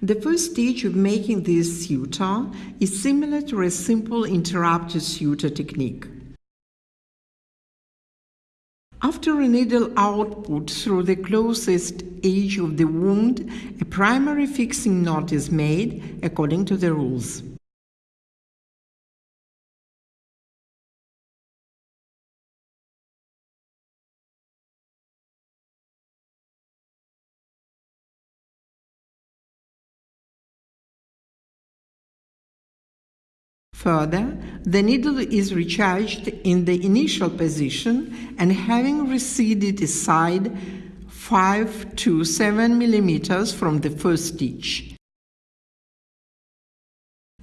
The first stage of making this suture is similar to a simple interrupted suture technique. After a needle output through the closest edge of the wound, a primary fixing knot is made according to the rules. Further, the needle is recharged in the initial position and having receded aside 5 to 7 millimeters from the first stitch.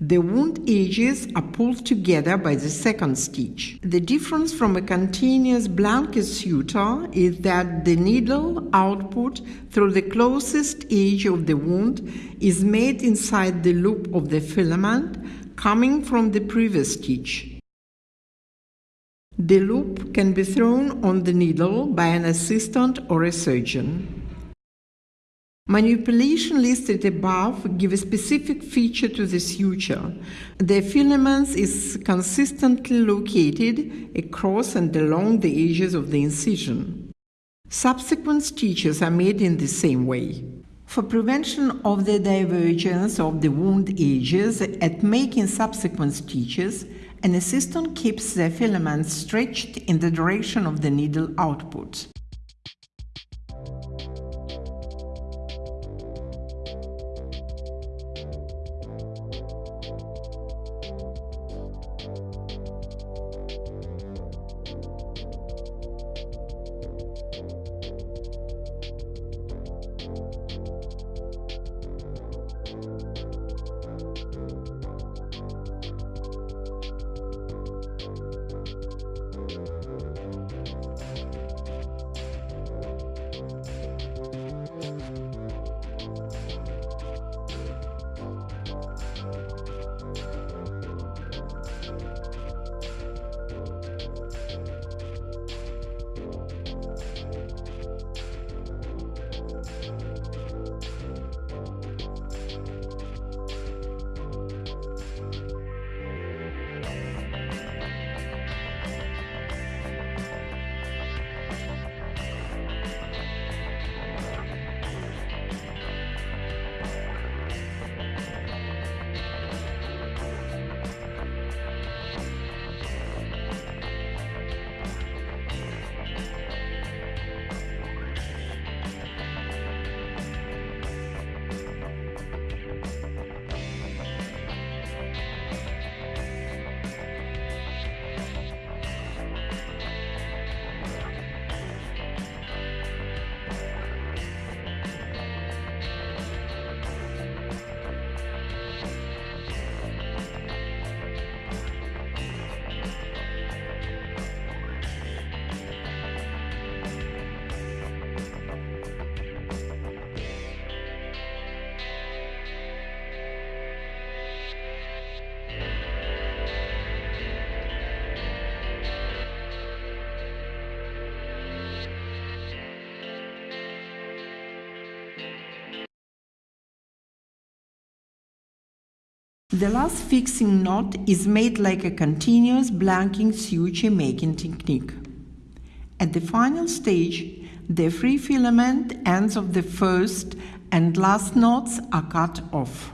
The wound edges are pulled together by the second stitch. The difference from a continuous blanket suture is that the needle output through the closest edge of the wound is made inside the loop of the filament coming from the previous stitch. The loop can be thrown on the needle by an assistant or a surgeon. Manipulation listed above give a specific feature to the suture. The filament is consistently located across and along the edges of the incision. Subsequent stitches are made in the same way. For prevention of the divergence of the wound edges at making subsequent stitches, an assistant keeps the filament stretched in the direction of the needle output. The last fixing knot is made like a continuous blanket suture making technique. At the final stage, the free filament ends of the first and last knots are cut off.